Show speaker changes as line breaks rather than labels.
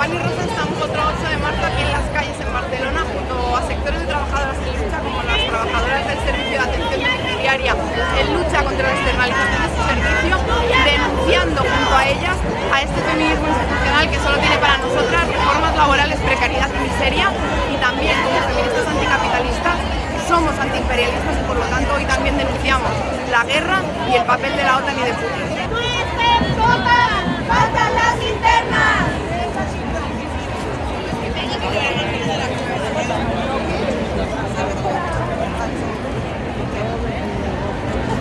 Pan Rosa estamos contra 8 de marzo aquí en las calles en Barcelona junto a sectores de trabajadoras en lucha como las trabajadoras del servicio de atención domiciliaria en lucha contra la externalización de su servicio, denunciando junto a ellas a este feminismo institucional que solo tiene para nosotras reformas laborales, precariedad y miseria y también como feministas anticapitalistas somos antiimperialistas y por lo tanto hoy también denunciamos la guerra y el papel de la OTAN y de Putin.